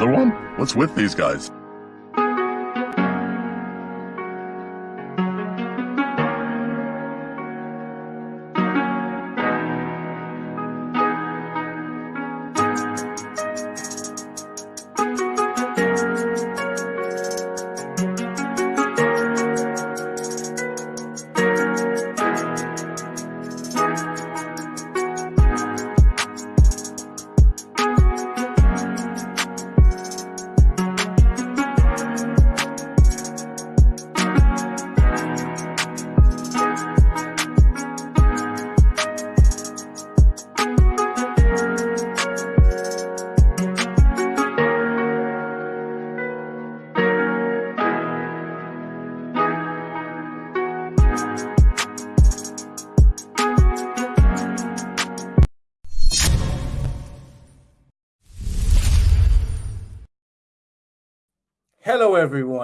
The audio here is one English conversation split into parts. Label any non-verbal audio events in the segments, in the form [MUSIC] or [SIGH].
Another one? What's with these guys?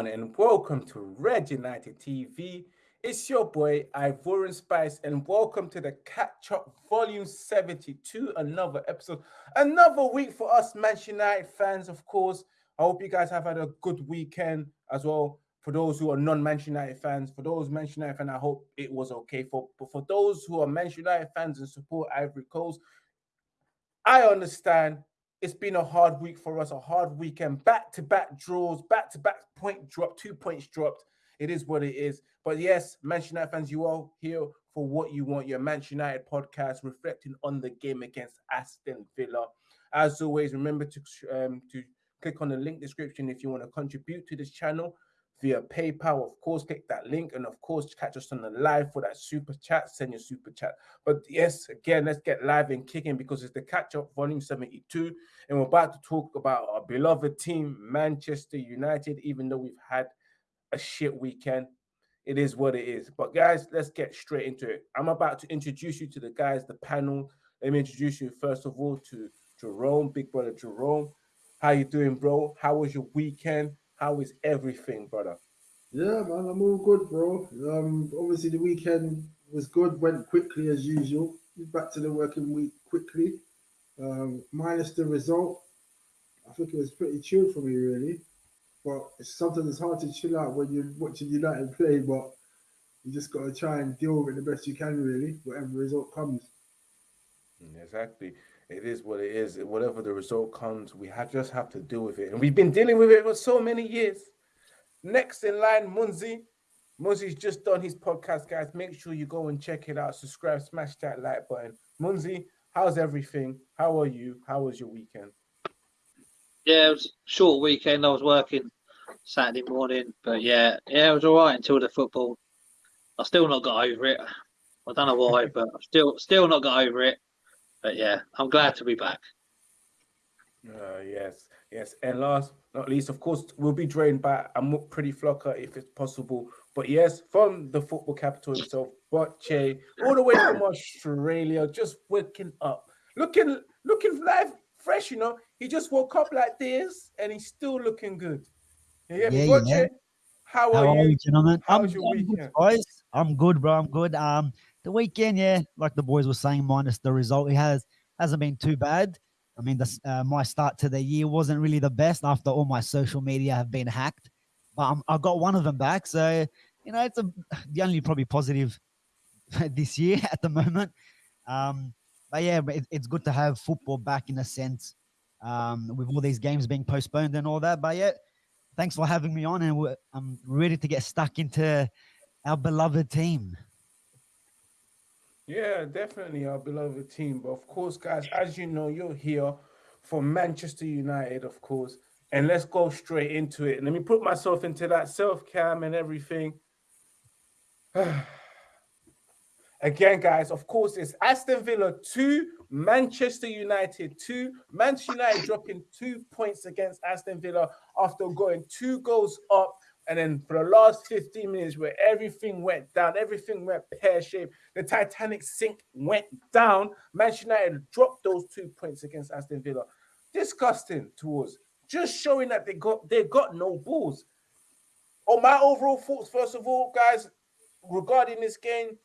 Everyone, and welcome to Red United TV. It's your boy Ivorian Spice, and welcome to the Catch Up Volume 72, another episode, another week for us Manchester United fans, of course. I hope you guys have had a good weekend as well. For those who are non-Manchester United fans, for those Manchester United fans, I hope it was okay. For but for those who are Manchester United fans and support Ivory Coast, I understand it's been a hard week for us, a hard weekend, back to back draws, back to back point drop, two points dropped. It is what it is. But yes, Manchester United fans, you are here for what you want. Your Manchester United podcast reflecting on the game against Aston Villa. As always, remember to um, to click on the link description if you want to contribute to this channel via PayPal. Of course, click that link and of course catch us on the live for that super chat. Send your super chat. But yes, again, let's get live and kicking because it's the catch up volume 72. And we're about to talk about our beloved team, Manchester United, even though we've had a shit weekend. It is what it is. But guys, let's get straight into it. I'm about to introduce you to the guys, the panel. Let me introduce you first of all to Jerome, big brother Jerome. How you doing, bro? How was your weekend? How is everything, brother? Yeah, man, I'm all good, bro. Um, obviously the weekend was good, went quickly as usual. Back to the working week quickly. Um, minus the result, I think it was pretty chill for me, really. But it's something that's hard to chill out when you're watching United play, but you just got to try and deal with it the best you can, really, whatever result comes. Mm, exactly. It is what it is. Whatever the result comes, we have, just have to deal with it. And we've been dealing with it for so many years. Next in line, Munzi. Munzi's just done his podcast, guys. Make sure you go and check it out. Subscribe, smash that like button. Munzi, how's everything? How are you? How was your weekend? Yeah, it was short weekend. I was working Saturday morning, but yeah, yeah, it was all right until the football. I still not got over it. I don't know why, [LAUGHS] but I've still still not got over it. But yeah, I'm glad to be back. Uh, yes, yes. And last not least, of course, we'll be joined by a pretty flocker if it's possible. But yes, from the football capital himself, Botche, all the way from Australia, just waking up, looking looking live, fresh. You know, he just woke up like this, and he's still looking good. You get me, Botche? Yeah. How, How are, are you, gentlemen? How I'm, was your I'm weekend, good, guys? I'm good, bro. I'm good. Um, the weekend, yeah, like the boys were saying, minus the result, it has hasn't been too bad. I mean, the, uh, my start to the year wasn't really the best after all my social media have been hacked, but I got one of them back. So you know, it's a, [SIGHS] the only probably positive [LAUGHS] this year [LAUGHS] at the moment. Um, but yeah, it, it's good to have football back in a sense, um, with all these games being postponed and all that. But yeah, thanks for having me on, and I'm ready to get stuck into our beloved team. Yeah, definitely our beloved team. But of course, guys, as you know, you're here for Manchester United, of course. And let's go straight into it. Let me put myself into that self cam and everything. [SIGHS] Again, guys, of course, it's Aston Villa 2, Manchester United 2. Manchester United dropping two points against Aston Villa after going two goals up and then for the last 15 minutes, where everything went down, everything went pear shaped, the Titanic sink went down. Manchester United dropped those two points against Aston Villa. Disgusting towards just showing that they got they got no balls. On my overall thoughts, first of all, guys, regarding this game,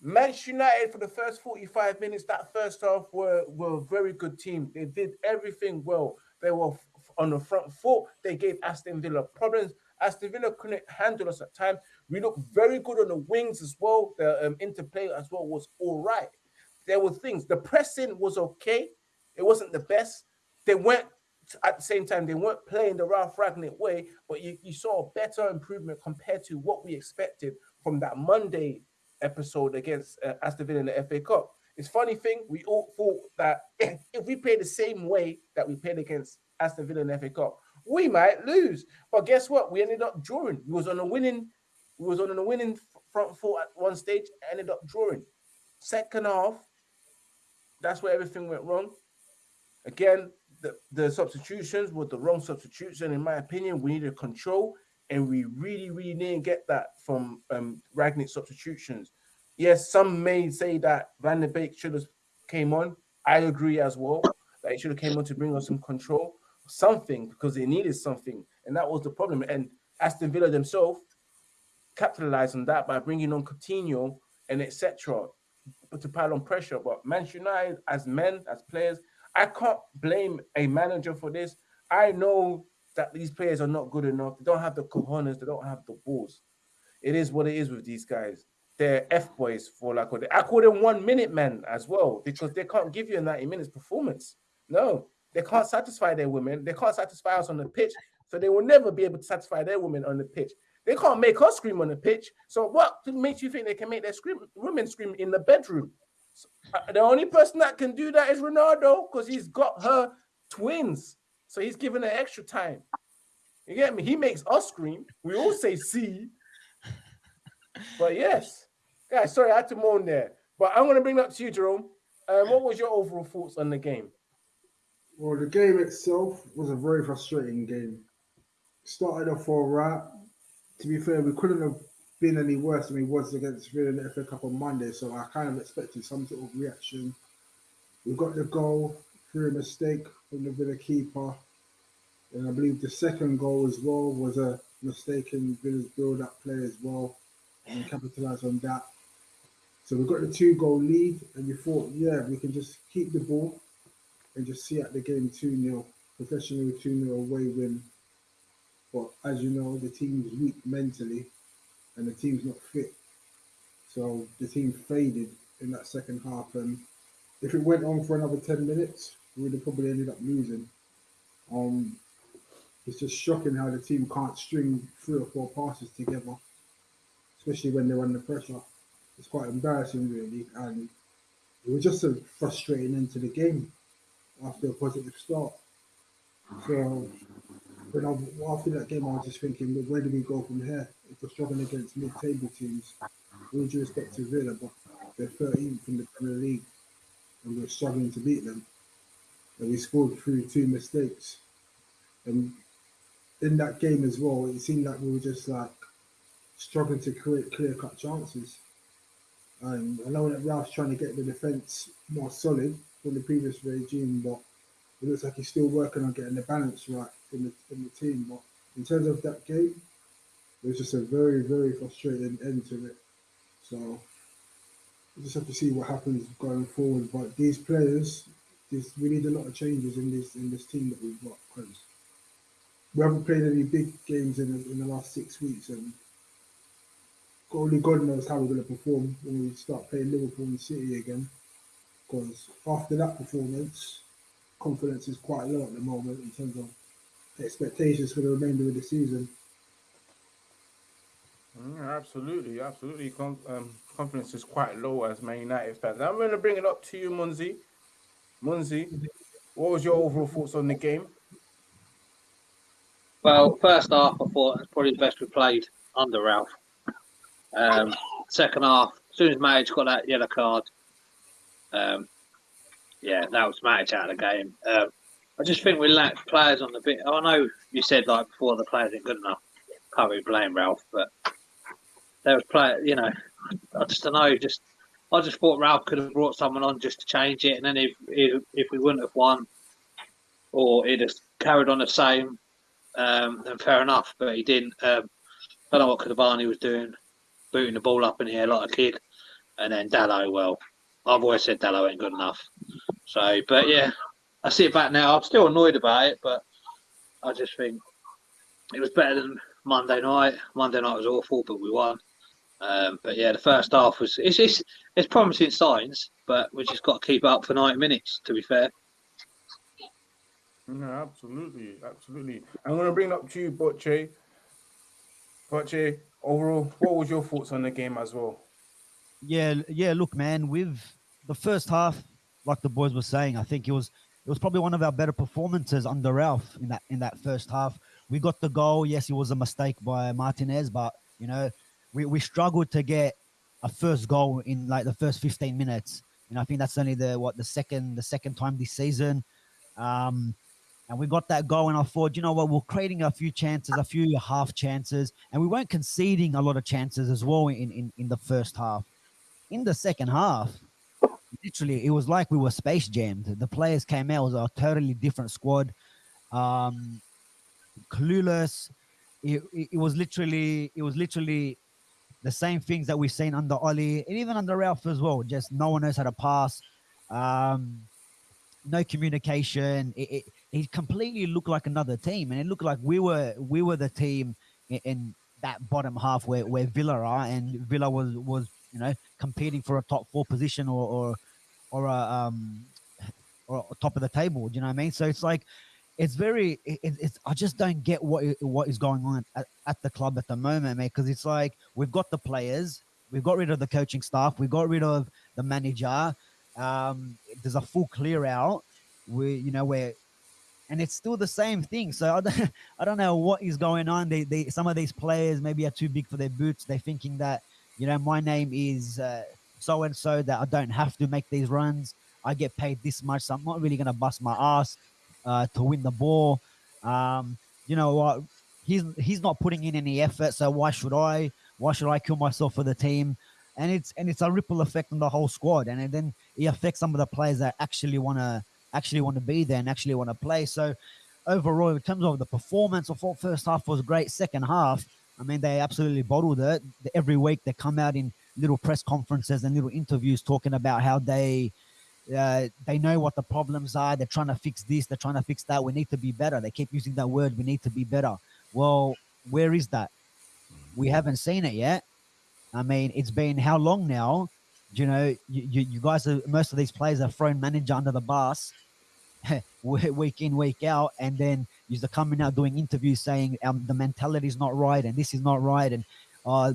Manchester United for the first 45 minutes, that first half were, were a very good team. They did everything well. They were on the front foot. They gave Aston Villa problems. Aston Villa couldn't handle us at times. We looked very good on the wings as well. The um, interplay as well was all right. There were things. The pressing was okay. It wasn't the best. They weren't at the same time. They weren't playing the Ralph Rangnick way, but you, you saw a better improvement compared to what we expected from that Monday episode against uh, Aston Villa in the FA Cup. It's funny thing. We all thought that [LAUGHS] if, we played the same way that we played against Aston Villa in the FA Cup, we might lose. But guess what? We ended up drawing. We was on a winning. Was on a winning front four at one stage. Ended up drawing. Second half, that's where everything went wrong. Again, the, the substitutions were the wrong substitution, in my opinion. We needed control, and we really, really didn't get that from um, Rangnick substitutions. Yes, some may say that Van der Beek should have came on. I agree as well that he should have came on to bring us some control, something because they needed something, and that was the problem. And Aston Villa themselves capitalized on that by bringing on Coutinho and etc. to pile on pressure. But Manchester United, as men, as players, I can't blame a manager for this. I know that these players are not good enough. They don't have the cojones. They don't have the balls. It is what it is with these guys. They're F boys for like I call them one minute men as well because they can't give you a 90 minutes performance. No, they can't satisfy their women. They can't satisfy us on the pitch. So they will never be able to satisfy their women on the pitch. They can't make us scream on the pitch. So what makes you think they can make their scream women scream in the bedroom? So, uh, the only person that can do that is Ronaldo because he's got her twins. So he's given her extra time. You get me? He makes us scream. We all say see. But yes, guys, sorry, I had to moan there. But I'm going to bring that to you, Jerome. Um, what was your overall thoughts on the game? Well, the game itself was a very frustrating game. Started off all right. To be fair, we couldn't have been any worse than we was against Villa in the FA Cup on Monday, so I kind of expected some sort of reaction. We got the goal through a mistake from the Villa keeper, and I believe the second goal as well was a mistake in Villa's build-up play as well, and capitalised on that. So we got the two-goal lead, and we thought, yeah, we can just keep the ball and just see out the game 2 0, professional 2 0 away win. But as you know, the team's weak mentally and the team's not fit. So the team faded in that second half. And if it went on for another 10 minutes, we would have probably ended up losing. Um, it's just shocking how the team can't string three or four passes together, especially when they're under pressure. It's quite embarrassing, really. And it was just a frustrating end to the game after a positive start. So when I, after that game, I was just thinking, well, where do we go from here? If we're struggling against mid-table teams, with due respect to Villa, but they're 13th in the Premier League, and we're struggling to beat them. And we scored through two mistakes. And in that game as well, it seemed like we were just like struggling to create clear-cut chances. And I know that Ralph's trying to get the defence more solid from the previous regime, but it looks like he's still working on getting the balance right in the in the team. But in terms of that game, it was just a very, very frustrating end to it. So we just have to see what happens going forward. But these players, this we need a lot of changes in this in this team that we've got because we haven't played any big games in in the last six weeks, and only God knows how we're going to perform when we start playing Liverpool and City again. Because after that performance, confidence is quite low at the moment in terms of expectations for the remainder of the season. Mm, absolutely, absolutely. Con- um, confidence is quite low as Man United fans. I'm going to bring it up to you, Munzi. Munzi, what was your overall thoughts on the game? Well, first half, I thought it's probably the best we played under Ralph. Um, second half, as soon as Matic got that yellow card, um, yeah, that was Matic out of the game. Um, I just think we lack players on the bit. I know you said like before the players ain't good enough. Can't really blame Ralph, but there was play. You know, I just don't know. Just I just thought Ralph could have brought someone on just to change it, and then if if, if we wouldn't have won, or he just carried on the same, um, then fair enough. But he didn't. Um, I don't know what Cavani was doing, booting the ball up in here like a kid. and then Dalot. Well, I've always said Dalot ain't good enough. So, but yeah, I see it back now. I'm still annoyed about it, but I just think it was better than Monday night. Monday night was awful, but we won. Um, but yeah, the first half was it's, it's it's promising signs, but we just got to keep up for 90 minutes. To be fair. No, absolutely, absolutely. I'm gonna bring it up to you, Butchie. Butchie, overall, what was your thoughts on the game as well? Yeah, yeah. Look, man, with the first half, like the boys were saying, I think it was it was probably one of our better performances under Ralph in that in that first half. We got the goal. Yes, it was a mistake by Martinez, but you know, we, we struggled to get a first goal in like the first 15 minutes. And I think that's only the what the second the second time this season. Um, and we got that goal, and I thought, you know what, we're creating a few chances, a few half chances, and we weren't conceding a lot of chances as well in, in, in the first half. In the second half, literally, it was like we were space jammed. The players came out, it was a totally different squad. Um, clueless. It, it, it was literally, it was literally the same things that we've seen under Ollie and even under Ralph as well. Just no one knows how to pass. Um, no communication. It, it, it completely looked like another team, and it looked like we were we were the team in, in that bottom half where, where Villa are, and Villa was was you know competing for a top four position or or or a um or top of the table. Do you know what I mean? So it's like it's very it, it's I just don't get what what is going on at, at the club at the moment, mate. Because it's like we've got the players, we've got rid of the coaching staff, we got rid of the manager. Um, there's a full clear out. We you know where and it's still the same thing. So I don't, [LAUGHS] I don't know what is going on. They, they, some of these players maybe are too big for their boots. They're thinking that, you know, my name is so and so that I don't have to make these runs. I get paid this much, so I'm not really gonna bust my ass uh, to win the ball. Um, you know what? He's he's not putting in any effort, so why should I? Why should I kill myself for the team? And it's and it's a ripple effect on the whole squad, and then it affects some of the players that actually want to actually want to be there and actually want to play. So overall, in terms of the performance, I thought first half was great. Second half, I mean, they absolutely bottled it. Every week they come out in little press conferences and little interviews talking about how they uh, they know what the problems are. They're trying to fix this. They're trying to fix that. We need to be better. They keep using that word. We need to be better. Well, where is that? We haven't seen it yet. I mean, it's been how long now? You know, you, you, you guys are most of these players are thrown manager under the bus [LAUGHS] week in, week out, and then you're coming out doing interviews saying um, the mentality is not right and this is not right, and uh,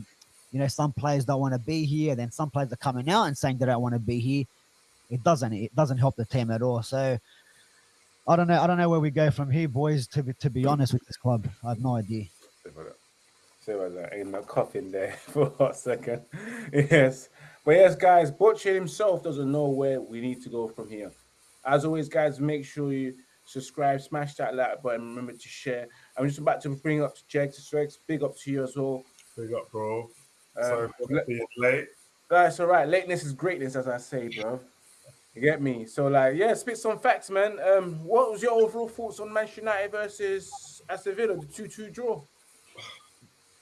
you know, some players don't want to be here. Then some players are coming out and saying they don't want to be here. It doesn't. It doesn't help the team at all. So I don't know. I don't know where we go from here, boys. To be to be honest with this club, I have no idea. About that. Ain't no coughing there [LAUGHS] for a second. [LAUGHS] Yes, but yes, guys, Butcher himself doesn't know where we need to go from here. As always, guys, make sure you subscribe, smash that like button, remember to share. I'm just about to bring up to Jake to Strex. Big up to you as well. Big up, bro. Um, Sorry for being late. That's all right. Lateness is greatness, as I say, bro. You get me? So, like, yeah, spit some facts, man. Um, what was your overall thoughts on Manchester United versus Aston Villa, the 2 2 draw?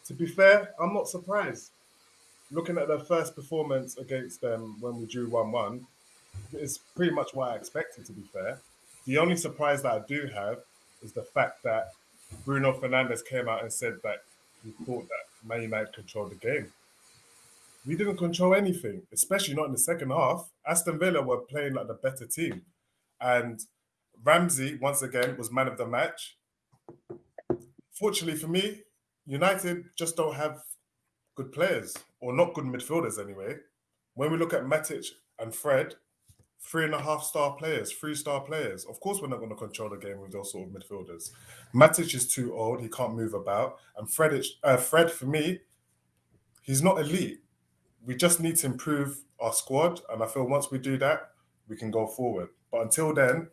To be fair, I'm not surprised. Looking at their first performance against them when we drew 1 1, it's pretty much what I expected, to be fair. The only surprise that I do have is the fact that Bruno Fernandes came out and said that he thought that Man United controlled the game. We didn't control anything, especially not in the second half. Aston Villa were playing like the better team. And Ramsey, once again, was man of the match. Fortunately for me, United just don't have good players, or not good midfielders anyway. When we look at Matic and Fred, three and a half star players, three star players. Of course, we're not going to control the game with those sort of midfielders. Matic is too old; he can't move about. And Fred, uh, Fred for me, he's not elite. We just need to improve our squad, and I feel once we do that, we can go forward. But until then,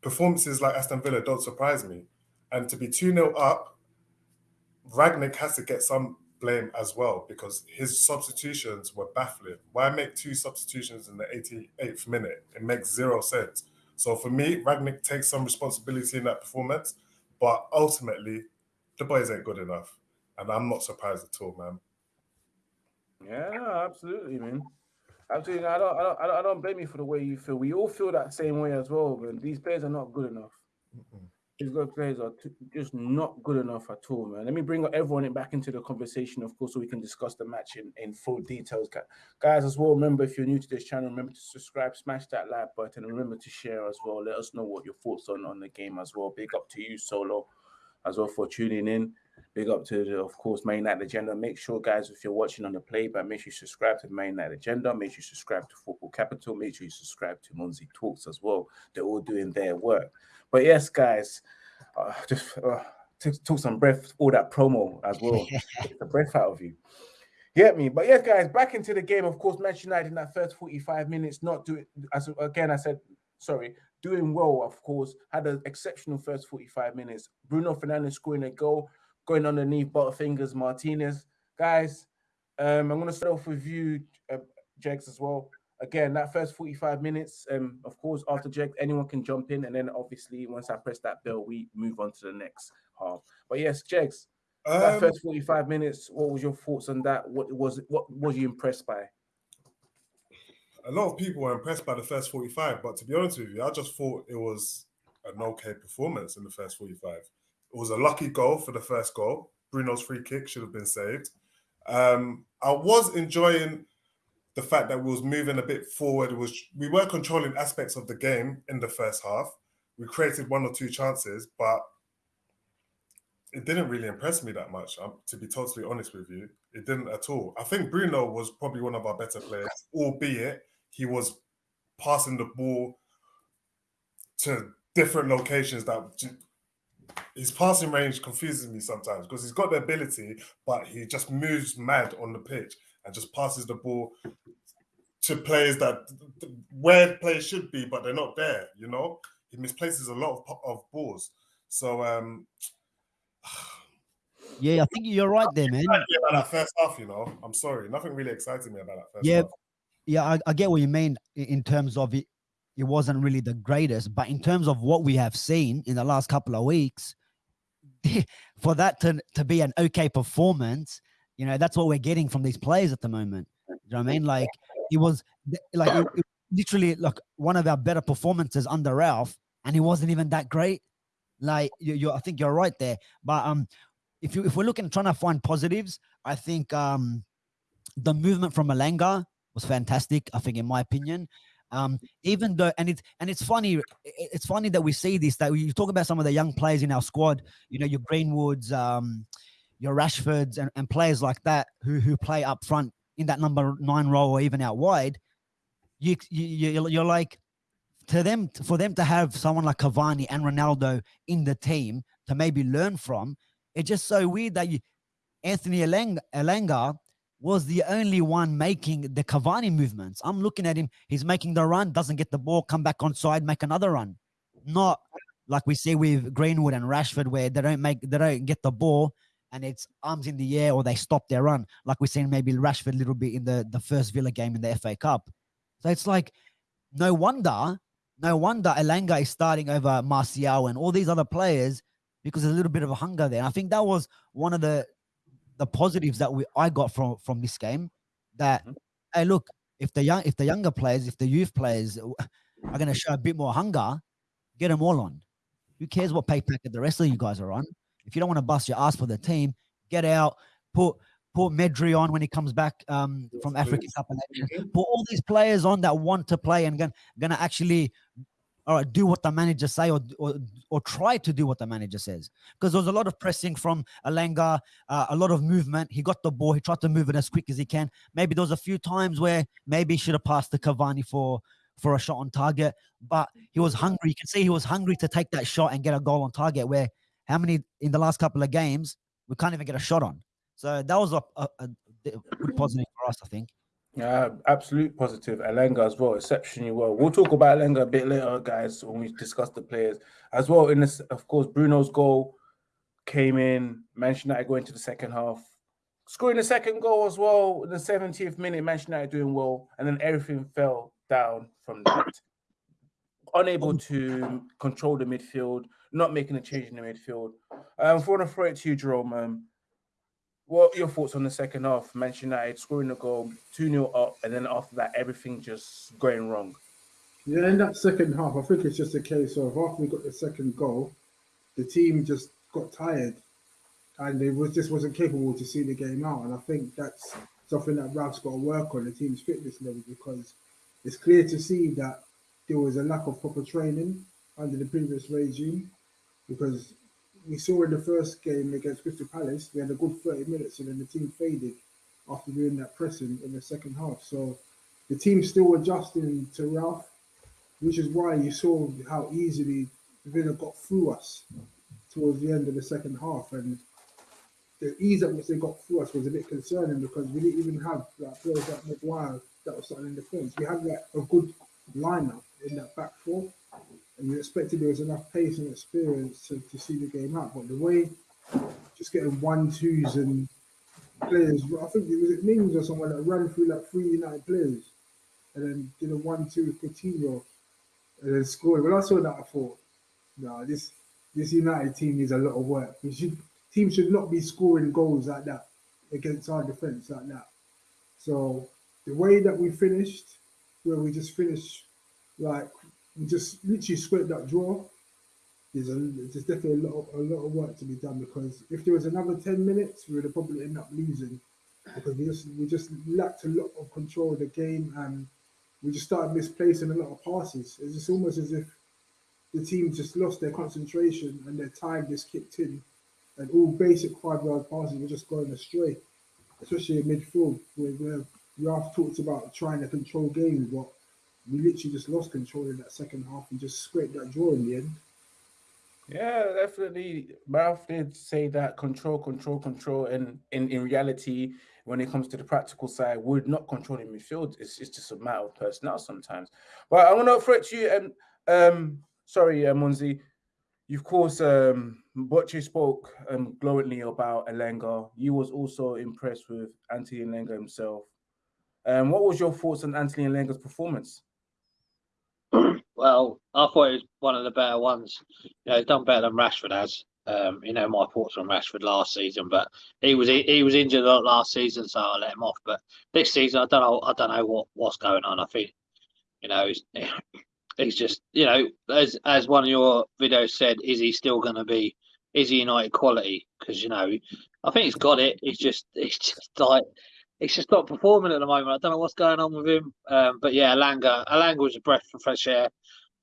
performances like Aston Villa don't surprise me. And to be 2 0 up, Rangnick has to get some blame as well because his substitutions were baffling. Why make two substitutions in the 88th minute? It makes zero sense. So for me, Rangnick takes some responsibility in that performance, but ultimately, the boys ain't good enough. And I'm not surprised at all, man. Yeah, absolutely, man. Absolutely, I don't, I don't, I don't, I don't blame you for the way you feel. We all feel that same way as well. Man, these players are not good enough. These good players are just not good enough at all, man. Let me bring everyone back into the conversation, of course, so we can discuss the match in, in full details. Guys, as well, remember if you're new to this channel, remember to subscribe, smash that like button, and remember to share as well. Let us know what your thoughts on on the game as well. Big up to you, Solo, as well for tuning in. Big up to, the, of course, Main Night Agenda. Make sure, guys, if you're watching on the playback, make sure you subscribe to Main Night Agenda. Make sure you subscribe to Football Capital. Make sure you subscribe to Monzi Talks as well. They're all doing their work. But yes, guys, uh, just uh, took, took some breath, all that promo as well. [LAUGHS] The breath out of you. Get me? But yes, guys, back into the game. Of course, Manchester United in that first 45 minutes, not doing, as again, I said, sorry, doing well, of course, had an exceptional first 45 minutes. Bruno Fernandes scoring a goal going underneath Butterfingers Martinez. Guys, um, I'm going to start off with you, uh, Jegs, as well. Again, that first 45 minutes, um, of course, after Jegs, anyone can jump in. And then obviously, once I press that bell, we move on to the next half. But yes, Jegs, um, that first 45 minutes, what was your thoughts on that? What was what was you impressed by? A lot of people were impressed by the first 45, but to be honest with you, I just thought it was an okay performance in the first 45. It was a lucky goal for the first goal. Bruno's free kick should have been saved. Um, I was enjoying the fact that we was moving a bit forward. Was we were controlling aspects of the game in the first half. We created one or two chances, but it didn't really impress me that much. Um, to be totally honest with you, it didn't at all. I think Bruno was probably one of our better players, albeit he was passing the ball to different locations that his passing range confuses me sometimes because he's got the ability, but he just moves mad on the pitch and just passes the ball to players that where players should be, but they're not there. You know, he misplaces a lot of, of balls. So, um, [SIGHS] yeah, I think you're right there, man. About that first half, you know, I'm sorry, nothing really excited me about that first yeah, half. Yeah, I, I get what you mean in terms of it. It wasn't really the greatest, but in terms of what we have seen in the last couple of weeks, [LAUGHS] for that to, to be an okay performance, you know, that's what we're getting from these players at the moment. You know what I mean? Like it was like it, it, literally like one of our better performances under Ralph, and he wasn't even that great. Like you, you I think you're right there. But um, if you if we're looking trying to find positives, I think um, the movement from Elanga was fantastic. I think, in my opinion, um, even though, and it's and it's funny, it's funny that we see this. That you talk about some of the young players in our squad. You know, your Greenwoods, um, your Rashfords, and, and players like that who who play up front in that number nine role or even out wide. You you you're like to them for them to have someone like Cavani and Ronaldo in the team to maybe learn from. It's just so weird that you, Anthony Elanga, was the only one making the Cavani movements. I'm looking at him. He's making the run, doesn't get the ball, come back on side, make another run. Not like we see with Greenwood and Rashford, where they don't make, they don't get the ball, and it's arms in the air or they stop their run. Like we're seeing maybe Rashford a little bit in the the first Villa game in the FA Cup. So it's like, no wonder, no wonder Elanga is starting over Martial and all these other players because there's a little bit of a hunger there. And I think that was one of the the positives that we I got from from this game that mm-hmm. hey look if the young if the younger players if the youth players are going to show a bit more hunger get them all on who cares what pay packet the rest of you guys are on if you don't want to bust your ass for the team get out put put Mejbri on when he comes back um, from Africa Cup of Nations. Mm-hmm. Put all these players on that want to play and gonna, gonna actually all right, do what the manager say or, or, or try to do what the manager says. Because there was a lot of pressing from Elanga, uh, a lot of movement. He got the ball. He tried to move it as quick as he can. Maybe there was a few times where maybe he should have passed to Cavani for for a shot on target, but he was hungry. You can see he was hungry to take that shot and get a goal on target. Where how many in the last couple of games we can't even get a shot on. So that was a, a, a good positive for us, I think. Yeah, absolute positive. Elanga as well, exceptionally well. We'll talk about Elanga a bit later, guys, when we discuss the players as well. In this, of course, Bruno's goal came in. Manchester United going to the second half, scoring the second goal as well in the 70th minute. Manchester United doing well, and then everything fell down from that. Unable to control the midfield, not making a change in the midfield. Um, for to throw it to you, Jerome. Um, what are your thoughts on the second half? Manchester United scoring a goal, 2 0 up, and then after that, everything just going wrong. Yeah, in that second half, I think it's just a case of after we got the second goal, the team just got tired and they was just wasn't capable to see the game out. And I think that's something that Ralph's got to work on the team's fitness level because it's clear to see that there was a lack of proper training under the previous regime because we saw in the first game against Crystal Palace, we had a good 30 minutes and then the team faded after doing that pressing in the second half. So the team's still adjusting to Ralph, which is why you saw how easily Villa got through us towards the end of the second half. And the ease at which they got through us was a bit concerning because we didn't even have like players like Maguire that was starting in the defence. We had like a good lineup in that back four, and you expected there was enough pace and experience to, to see the game out. But the way just getting one twos and players, I think it was it Mings or someone that ran through like three United players and then did a one two with Coutinho and then scored. When I saw that, I thought, no, this this United team needs a lot of work. We should teams should not be scoring goals like that against our defense like that. So the way that we finished, where we just finished like just literally scraped that draw. There's a there's definitely a lot of, a lot of work to be done because if there was another ten minutes, we would have probably end up losing because we just we just lacked a lot of control of the game and we just started misplacing a lot of passes. It's just almost as if the team just lost their concentration and their time just kicked in and all basic five yard passes were just going astray, especially in midfield where, where Ralph talked about trying to control games, but we literally just lost control in that second half and just scraped that draw in the end. Yeah, definitely. Ralph did say that control, control, control, and in, in reality, when it comes to the practical side, we're not controlling midfield. It's, it's just a matter of personnel sometimes. But I want to throw it to you, and um, sorry, uh, Munzi, of course, um, Butchie spoke um, glowingly about Elanga. You was also impressed with Anthony Elanga himself. Um, what was your thoughts on Anthony Elanga's performance? Well, I thought it was one of the better ones. You know, he's done better than Rashford has. Um, you know, my thoughts on Rashford last season, but he was he was injured a lot last season, so I let him off. But this season, I don't know, I don't know what what's going on. I think, you know, he's, [LAUGHS] he's just, you know, as as one of your videos said, is he still going to be is he United quality? Because you know, I think he's got it. He's just [LAUGHS] he's just like he's just not performing at the moment. I don't know what's going on with him. Um, but yeah, Elanga Elanga was a breath of fresh air,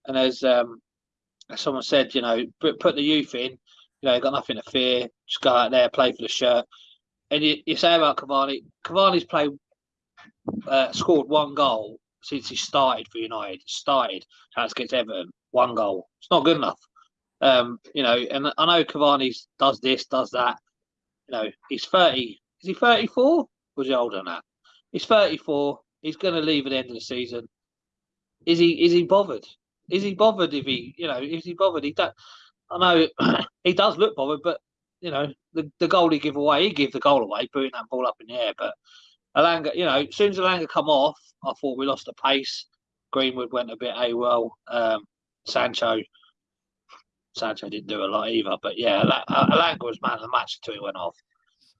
and as um, as someone said, you know, put, the youth in. You know, you got nothing to fear. Just go out there, play for the shirt. And you, you say about Cavani, Cavani's played, uh, scored one goal since he started for United. Started against Everton, one goal. It's not good enough. Um, you know, and I know Cavani does this, does that. You know, he's 30. Is he 34? Was older that? He's 34. He's going to leave at the end of the season. Is he? Is he bothered? Is he bothered if he? You know, is he bothered? He don't. I know [CLEARS THROAT] he does look bothered, but you know, the, the goal he give away, he gave the goal away, putting that ball up in the air. But Elanga, you know, as soon as Elanga come off, I thought we lost the pace. Greenwood went a bit a well. Um, Sancho Sancho didn't do a lot either. But yeah, Elanga was man of the match until he went off.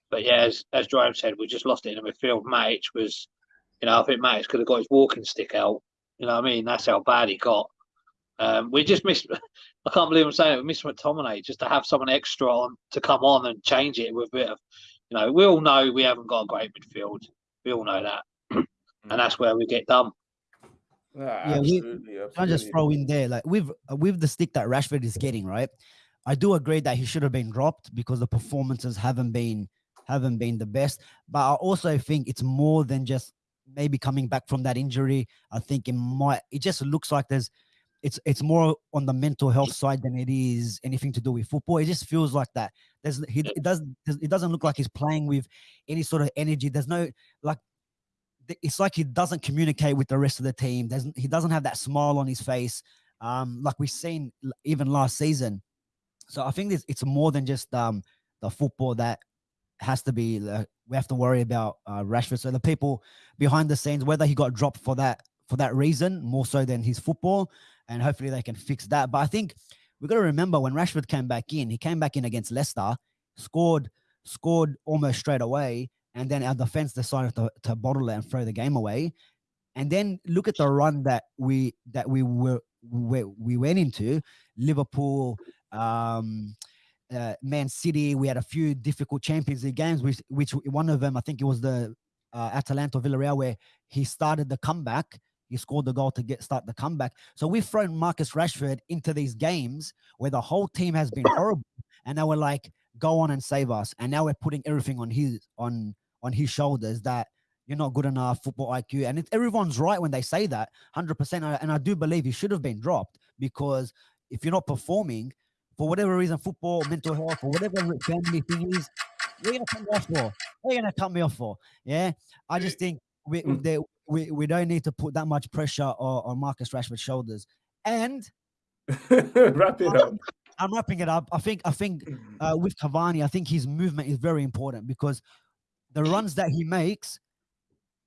But yeah, as, as Jerome said, we just lost it in the midfield. Matic was, you know, I think Matic could have got his walking stick out. You know what I mean? That's how bad he got. Um, we just missed. [LAUGHS] I can't believe I'm saying it. We missed McTominay just to have someone extra on to come on and change it with a bit of, you know, we all know we haven't got a great midfield. We all know that, [CLEARS THROAT] and that's where we get done. Yeah, absolutely, we, I just throw in there like with with the stick that Rashford is getting, right? I do agree that he should have been dropped because the performances haven't been haven't been the best. But I also think it's more than just maybe coming back from that injury. I think it might it just looks like there's it's it's more on the mental health side than it is anything to do with football. It just feels like that. There's he it does it doesn't look like he's playing with any sort of energy. There's no like it's like he doesn't communicate with the rest of the team. There's, he doesn't have that smile on his face, um, like we've seen even last season. So I think it's more than just um, the football that has to be. Uh, we have to worry about uh, Rashford. So the people behind the scenes, whether he got dropped for that for that reason, more so than his football, and hopefully they can fix that. But I think we've got to remember when Rashford came back in, he came back in against Leicester, scored scored almost straight away, and then our defense decided to, to bottle it and throw the game away. And then look at the run that we that we were we, we went into Liverpool, um, uh, Man City. We had a few difficult Champions League games, which which one of them I think it was the uh, Atalanta Villarreal where he started the comeback. He scored the goal to get start the comeback. So we've thrown Marcus Rashford into these games where the whole team has been horrible, and now we're like, go on and save us. And now we're putting everything on his on on his shoulders that you're not good enough football IQ. And it, everyone's right when they say that 100%. And I do believe he should have been dropped because if you're not performing for whatever reason, football, mental health, or whatever family thing is, going to cut me off for. Going to cut me off for. Yeah. I just think we, Mm. they, we, we don't need to put that much pressure on, on Marcus Rashford's shoulders. And [LAUGHS] Wrap it up. I'm wrapping it up. I think I think [CLEARS THROAT] uh, with Cavani, I think his movement is very important because the [CLEARS THROAT] runs that he makes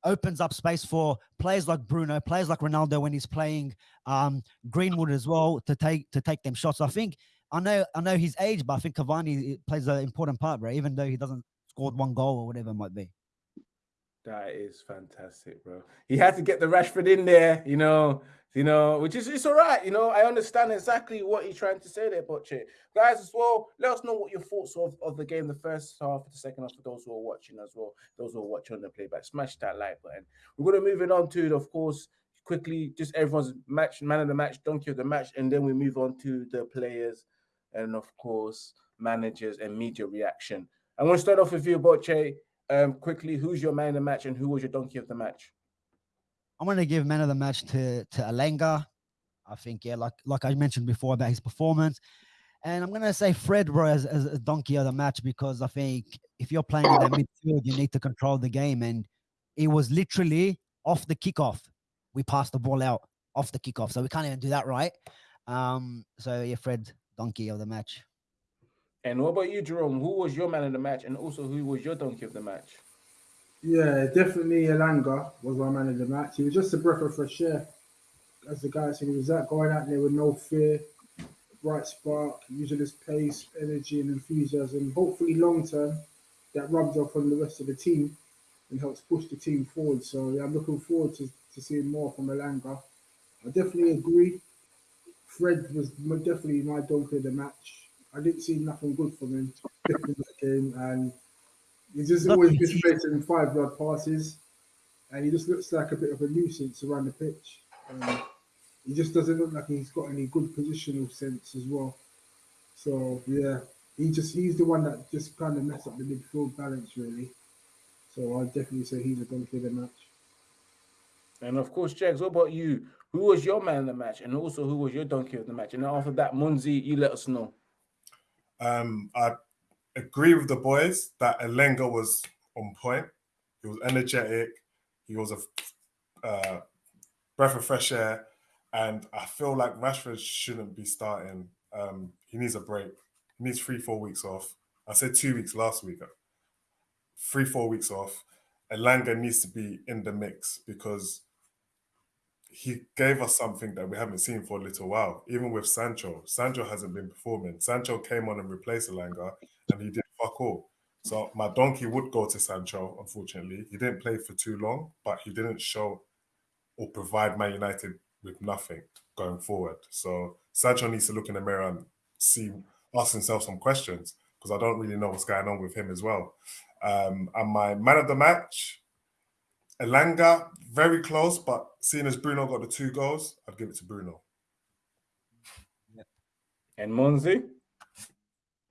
opens up space for players like Bruno, players like Ronaldo when he's playing um, Greenwood as well to take to take them shots. I think I know I know his age, but I think Cavani plays an important part, bro. Even though he doesn't scored one goal or whatever it might be. That is fantastic, bro. He had to get the Rashford in there, you know, you know, which is it's all right. You know, I understand exactly what he's trying to say there, Butcher. Guys, as well, let us know what your thoughts of, of the game, the first half, the second half, for those who are watching as well. Those who are watching on the playback, smash that like button. We're gonna move it on to, of course, quickly, just everyone's match, man of the match, donkey of the match, and then we move on to the players and of course managers and media reaction. I'm gonna start off with you, Boche. Um, quickly, who's your man of the match and who was your donkey of the match? I'm going to give man of the match to to Elanga. I think yeah, like like I mentioned before about his performance, and I'm going to say Fred bro as, as a donkey of the match because I think if you're playing in that midfield, you need to control the game, and it was literally off the kickoff. We passed the ball out off the kickoff, so we can't even do that right. Um, so yeah, Fred donkey of the match. And what about you, Jerome? Who was your man of the match, and also who was your donkey of the match? Yeah, definitely Elanga was my man of the match. He was just a breath of fresh air. As the guy said, he was that going out there with no fear, bright spark, using his pace, energy, and enthusiasm. Hopefully, long term, that rubs off on the rest of the team and helps push the team forward. So, yeah, I'm looking forward to, to seeing more from Elanga. I definitely agree. Fred was definitely my donkey of the match. I didn't see nothing good from him in that game, and he's just Not always easy. misplacing five yard passes, and he just looks like a bit of a nuisance around the pitch. Um, he just doesn't look like he's got any good positional sense as well. So yeah, he just he's the one that just kind of messed up the midfield balance really. So I'd definitely say he's a donkey of the match. And of course, Jags, what about you? Who was your man of the match, and also who was your donkey of the match? And after that, Munzi, you let us know. Um, I agree with the boys that Elanga was on point. He was energetic. He was a uh, breath of fresh air, and I feel like Rashford shouldn't be starting. Um, he needs a break. He needs three, four weeks off. I said two weeks last week. Three, four weeks off. Elanga needs to be in the mix because he gave us something that we haven't seen for a little while. Even with Sancho, Sancho hasn't been performing. Sancho came on and replaced Elanga, and he did fuck all. So my donkey would go to Sancho. Unfortunately, he didn't play for too long, but he didn't show or provide Man United with nothing going forward. So Sancho needs to look in the mirror and see, ask himself some questions because I don't really know what's going on with him as well. Um, and my man of the match, Elanga, very close, but seeing as Bruno got the two goals, I'd give it to Bruno. And Munzi?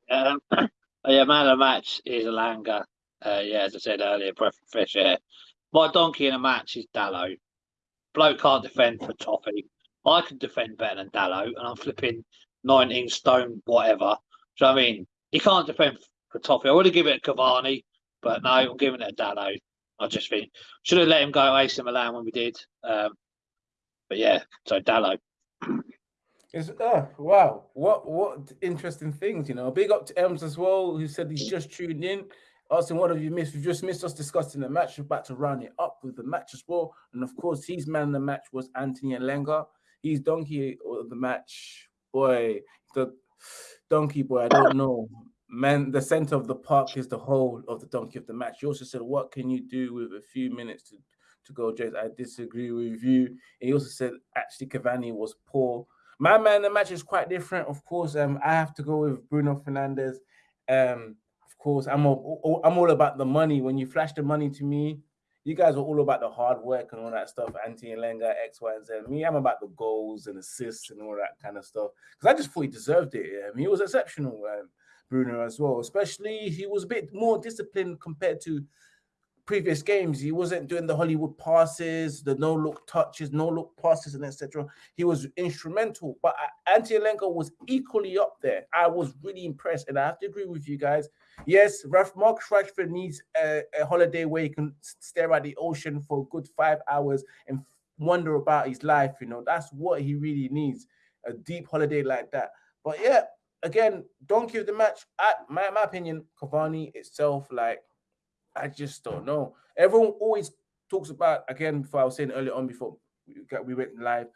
Um, [CLEARS THROAT] yeah, man of the match is Elanga. Uh, yeah, as I said earlier, breath of fresh air. My donkey in a match is Dalot. Bloke can't defend for Toffee. I can defend better than Dalot, and I'm flipping 19 stone, whatever. So I mean, he can't defend for Toffee. I would have given it to Cavani, but no, I'm giving it to Dalot. I just think should have let him go AC Milan when we did. Um, but yeah, so Dalot. It's uh, wow, what what interesting things, you know. Big up to Ems as well, who said he's just tuned in. Asking what have you missed? We've just missed us discussing the match. We're about to round it up with the match as well. And of course, his man the match was Anthony Lenga. He's donkey of the match. Boy, the donkey boy, I don't know. Man, the center of the park is the whole of the donkey of the match. You also said, what can you do with a few minutes to, to go, James? I disagree with you. And he also said, actually, Cavani was poor. My man, the match is quite different. Of course, um, I have to go with Bruno Fernandes. Um, of course, I'm all, I'm all about the money. When you flash the money to me, you guys are all about the hard work and all that stuff. Anti Lenga, X, Y, and Z. Me, I'm about the goals and assists and all that kind of stuff. Because I just thought he deserved it. Mean, he was exceptional. Um, Bruno as well. Especially he was a bit more disciplined compared to previous games. He wasn't doing the Hollywood passes, the no look touches, no look passes, and etc. He was instrumental, but Anthony Elanga was equally up there. I was really impressed, and I have to agree with you guys. Yes, Ralph Mark Rashford needs a, a holiday where he can stare at the ocean for a good five hours and wonder about his life. You know, that's what he really needs a deep holiday like that. But yeah, again, donkey of the match. I, my my opinion, Cavani itself, like I just don't know. Everyone always talks about again. Before I was saying earlier on, before we, we went live,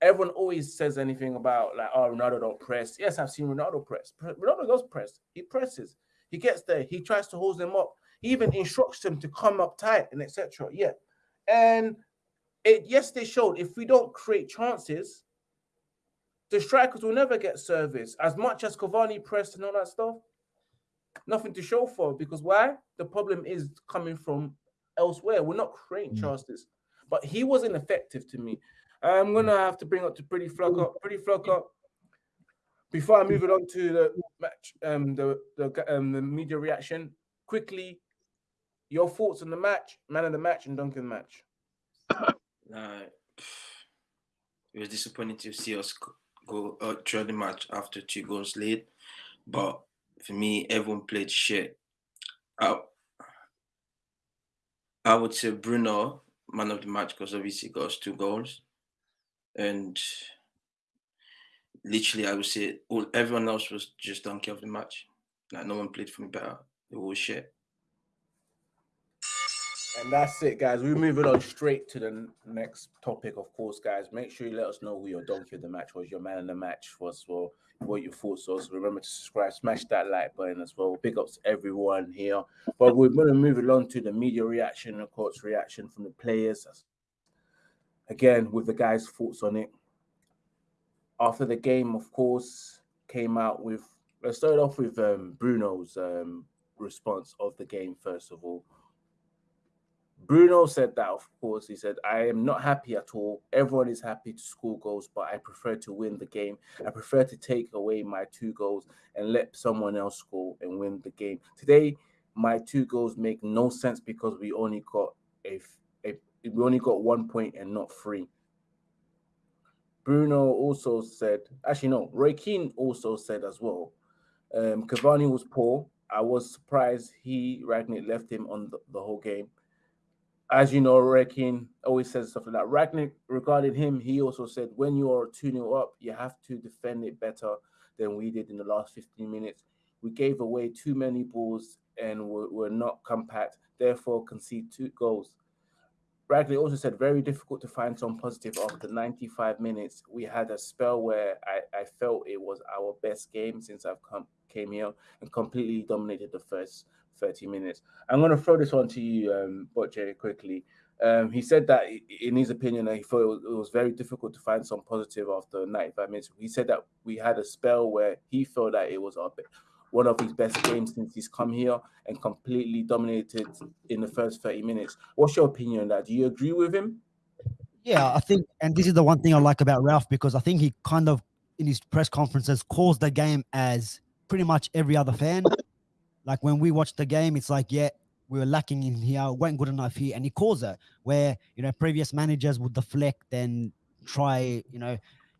everyone always says anything about like, oh, Ronaldo don't press. Yes, I've seen Ronaldo press. Ronaldo does press. He presses. He gets there. He tries to hold them up. He even instructs them to come up tight and etc. Yeah, and it yes, they showed if we don't create chances, the strikers will never get service. As much as Cavani pressed and all that stuff, nothing to show for because why? The problem is coming from elsewhere. We're not creating mm. chances, but he wasn't effective to me. I'm gonna have to bring up to Pretty Flock up. Pretty Flock up. Before I move it on to the match, um, the the um, the media reaction quickly. Your thoughts on the match, man of the match, and Duncan match. [COUGHS] Uh, it was disappointing to see us go uh, out through the match after two goals late, but for me, everyone played shit. I, I would say Bruno, man of the match, because obviously he got us two goals. And literally, I would say all everyone else was just donkey of the match. Like no one played for me better. It was shit. And that's it, guys. We're moving on straight to the next topic, of course, guys. Make sure you let us know who your donkey of the match was, your man in the match was, well, what your thoughts was. Remember to subscribe, smash that like button as well. Big ups to everyone here. But we're going to move along to the media reaction, of course, reaction from the players. Again, with the guys' thoughts on it. After the game, of course, came out with. Let's start off with um, Bruno's um, response of the game, first of all. Bruno said that, of course. He said, I am not happy at all. Everyone is happy to score goals, but I prefer to win the game. I prefer to take away my two goals and let someone else score and win the game. Today, my two goals make no sense because we only got a, a we only got one point and not three. Bruno also said, actually, no, Roy Keane also said as well. Um, Cavani was poor. I was surprised he Rangnick left him on the, the whole game as you know, Rekin always says stuff like that. Rangnick, regarding him, he also said, when you are 2 0 up, you have to defend it better than we did in the last 15 minutes. We gave away too many balls and were, were not compact, therefore concede two goals. Bradley also said, very difficult to find some positive after 95 minutes. We had a spell where I, I felt it was our best game since I've come came here and completely dominated the first 30 minutes. I'm going to throw this on to you, um, Botche, quickly. Um, he said that in his opinion, he thought it was, it was, very difficult to find some positive after 95 minutes. He said that we had a spell where he felt that it was our, one of his best games since he's come here and completely dominated in the first 30 minutes. What's your opinion on that? Do you agree with him? Yeah, I think, and this is the one thing I like about Ralph because I think he kind of, in his press conferences, calls the game as pretty much every other fan. Like when we watch the game, it's like, yeah, we were lacking in here, weren't good enough here, and he calls it. Where you know previous managers would deflect and try, you know,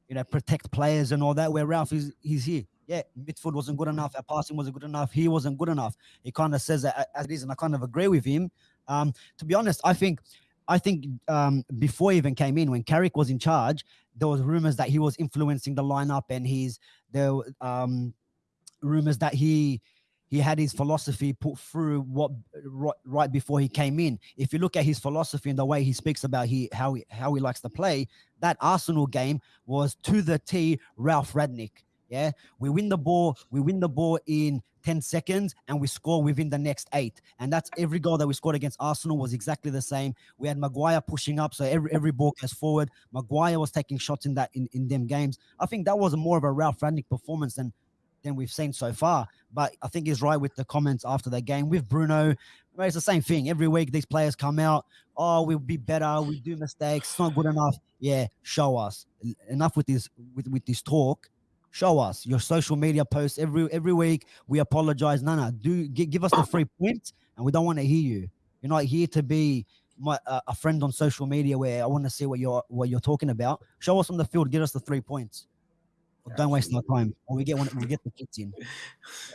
you know, protect players and all that. Where Ralph is, he's here. Yeah, midfield wasn't good enough. Our passing wasn't good enough. He wasn't good enough. He kind of says that as it is, and I kind of agree with him. Um, to be honest, I think I think um, before he even came in, when Carrick was in charge, there was rumors that he was influencing the lineup, and he's there um, rumors that he he had his philosophy put through what right, before he came in. If you look at his philosophy and the way he speaks about he how he how he likes to play, that Arsenal game was to the T Ralph Rangnick. Yeah, we win the ball, we win the ball in 10 seconds, and we score within the next eight. And that's every goal that we scored against Arsenal was exactly the same. We had Maguire pushing up, so every every ball goes forward. Maguire was taking shots in that in, in them games. I think that was more of a Ralph Rangnick performance than than we've seen so far. But I think he's right with the comments after the game with Bruno. It's the same thing. Every week these players come out. Oh, we'll be better. We do mistakes. It's not good enough. Yeah, show us. Enough with this with, with this talk. Show us your social media posts every every week. We apologize. No, no, do give, us the free points, and we don't want to hear you. You're not here to be my uh, a friend on social media where I want to see what you're what you're talking about. Show us on the field. Get us the three points. Don't waste our time. When we get one. we get the kids in.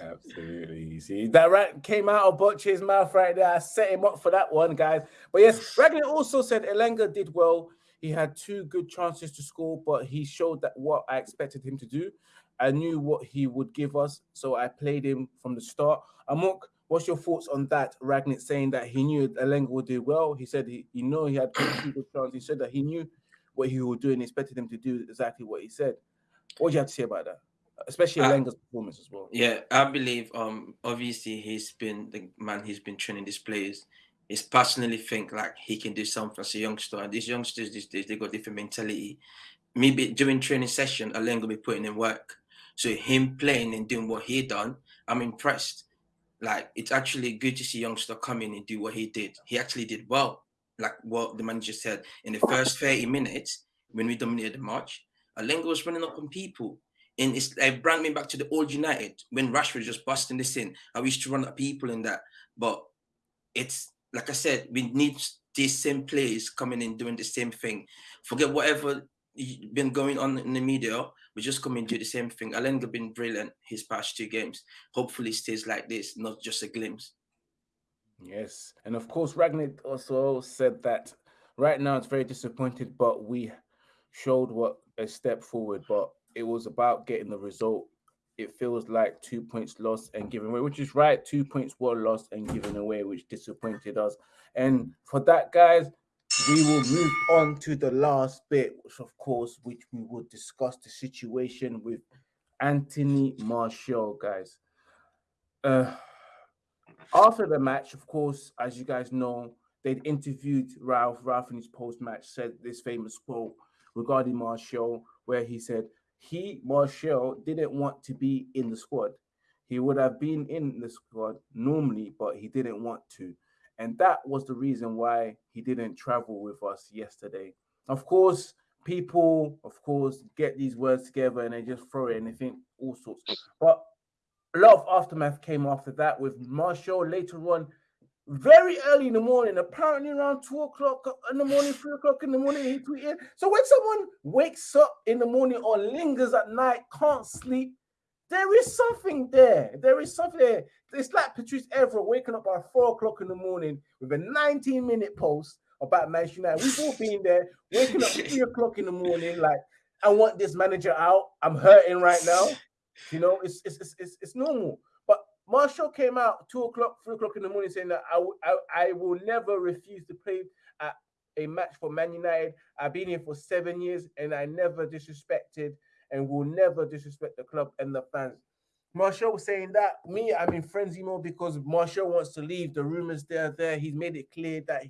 Absolutely. See that right came out of Butch's mouth right there. I set him up for that one, guys. But yes, Ragnar also said Elanga did well. He had two good chances to score, but he showed that what I expected him to do. I knew what he would give us, so I played him from the start. Amok, what's your thoughts on that? Ragnar saying that he knew Elanga would do well. He said he, you know, he had two good chances. He said that he knew what he would do and expected him to do exactly what he said. What do you have to say about that? Especially Uh, Lenga's performance as well. Yeah, I believe um obviously he's been the man he's been training these players. He's personally think like he can do something as a youngster. And these youngsters these days they got different mentality. Maybe during training session, Alen will be putting in work. So him playing and doing what he done, I'm impressed. Like it's actually good to see youngster come in and do what he did. He actually did well. Like what the manager said in the first 30 minutes when we dominated the match, Elanga was running up on people. And it's it brought me back to the old United when Rashford was just busting this in. I used to run at people in that. But it's like I said, we need these same players coming in doing the same thing. Forget whatever been going on in the media. We just come and do the same thing. Elanga been brilliant his past two games. Hopefully stays like this, not just a glimpse. Yes, and of course, Ragnar also said that right now it's very disappointed, but we showed what a step forward. But it was about getting the result. It feels like two points lost and given away, which is right. Two points were lost and given away, which disappointed us. And for that, guys, we will move on to the last bit, which of course, which we will discuss the situation with Anthony Martial, guys. Uh, after the match, of course, as you guys know, they'd interviewed Ralph. Ralph in his post-match said this famous quote regarding Martial, where he said he Martial didn't want to be in the squad. He would have been in the squad normally, but he didn't want to. And that was the reason why he didn't travel with us yesterday. Of course, people, of course, get these words together and they just throw it and they think all sorts. But a lot of aftermath came after that with Martial later on, very early in the morning, apparently around two o'clock in the morning, three o'clock in the morning, he tweeted. So when someone wakes up in the morning or lingers at night, can't sleep, there is something there. There is something there. It's like Patrice Evra waking up at four o'clock in the morning with a 19 minute post about Manchester United. We've all been there, waking up three [LAUGHS] o'clock in the morning, like, I want this manager out. I'm hurting right now. You know, it's it's it's, it's, it's normal. Martial came out two o'clock, three o'clock in the morning saying that I, I, will never refuse to play at a match for Man United. I've been here for seven years and I never disrespected and will never disrespect the club and the fans. Martial was saying that. Me, I'm in frenzy mode because Martial wants to leave. The rumors there, there. He's made it clear that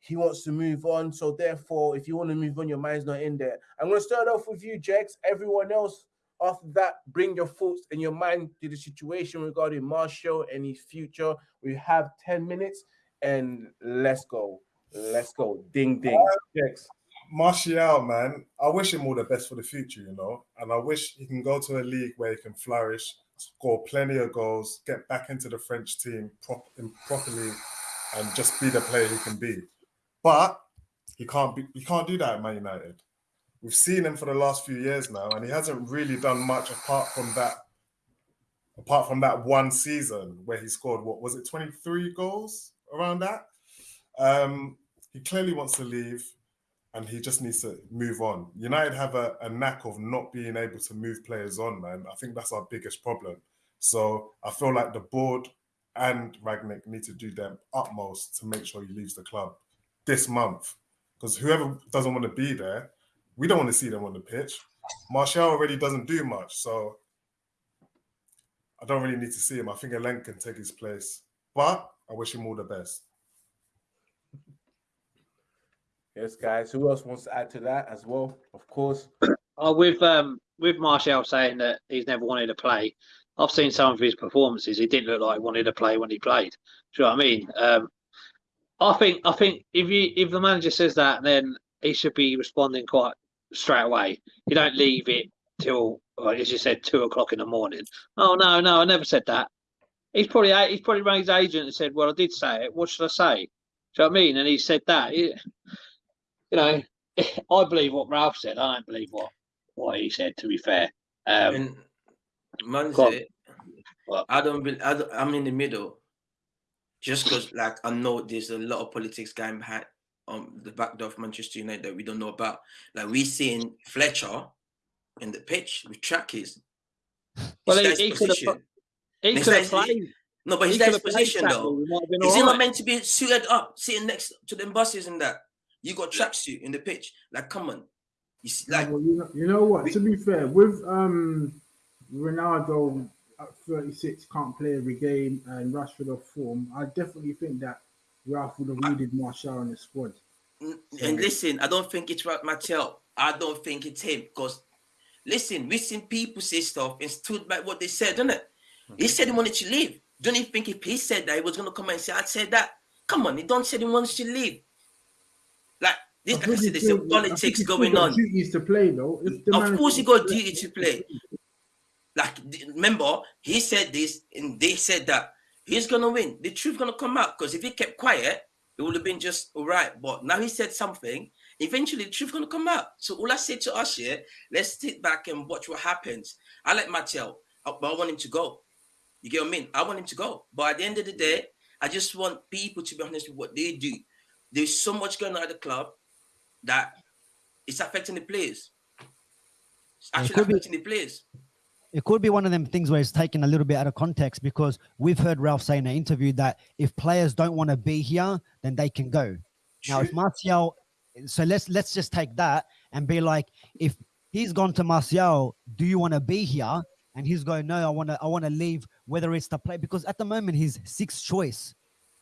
he wants to move on. So therefore, if you want to move on, your mind's not in there. I'm going to start off with you, Jex. Everyone else, after that, bring your thoughts and your mind to the situation regarding Martial and his future. We have 10 minutes and let's go. Let's go. Ding ding. Jex. Martial, man, I wish him all the best for the future, you know, and I wish he can go to a league where he can flourish, score plenty of goals, get back into the French team prop- properly, and just be the player he can be. But he can't be. He can't do that at Man United. We've seen him for the last few years now, and he hasn't really done much apart from that. Apart from that one season where he scored, what was it, twenty three goals around that? Um, he clearly wants to leave and he just needs to move on. United have a, a knack of not being able to move players on, man. I think that's our biggest problem. So I feel like the board and Rangnick need to do their utmost to make sure he leaves the club this month. Because whoever doesn't want to be there, we don't want to see them on the pitch. Martial already doesn't do much. So I don't really need to see him. I think Alen can take his place, but I wish him all the best. Yes, guys. Who else wants to add to that as well? Of course. [CLEARS THROAT] Oh, with um with Martial saying that he's never wanted to play, I've seen some of his performances. He didn't look like he wanted to play when he played. Do you know what I mean? Um, I think I think if you if the manager says that, then he should be responding quite straight away. You don't leave it till, well, as you said, two o'clock in the morning. Oh no, no, I never said that. He's probably he's probably rang his agent and said, "Well, I did say it. What should I say?" Do you know what I mean? And he said that. He- you know, [LAUGHS] I believe what Ralph said. I don't believe what what he said. To be fair, um, man, go on. say, What? I don't. Be, I don't I'm in the middle. Just because, like, I know there's a lot of politics going behind um the back door of Manchester United that we don't know about. Like we seeing Fletcher in the pitch with trackies. Well, His he- he could've position. he could have played. No, but his he guy's could have played position though. we might have been Is he all not right. meant to be suited up, sitting next to them buses and that? You got tracksuit in the pitch. Like, come on. You see, like, well, you, know, you know what? we- to be fair, with um Ronaldo at 36 can't play every game and Rashford off form, I definitely think that Ralph would have needed Martial in the squad. N- And listen, I don't think it's right, Mattel. I don't think it's him because, listen, we've seen people say stuff and stood by what they said, didn't it? He said he wanted to leave. Don't you think if he said that, he was going to come and say, I said that? Come on, he don't say he wants to leave. Like, this, like I said, there's still- some I think politics going got on. Duties to play though. Of course, he got duty to play. Like, remember, he said this and they said that. He's gonna win. The truth gonna come out because if he kept quiet, it would have been just all right. But now he said something. Eventually, the truth gonna come out. So all I say to us here, let's sit back and watch what happens. I like uh, but I want him to go. You get what I mean? I want him to go. But at the end of the day, I just want people to be honest with what they do. There's so much going on at the club that it's affecting the players. It's actually affecting the players. It could be one of them things where it's taken a little bit out of context because we've heard Ralph say in an interview that if players don't want to be here, then they can go. Now, if True. Martial, so let's let's just take that and be like, if he's gone to Martial, do you want to be here? And he's going, no, I want to, I want to leave. Whether it's to play, because at the moment he's sixth choice,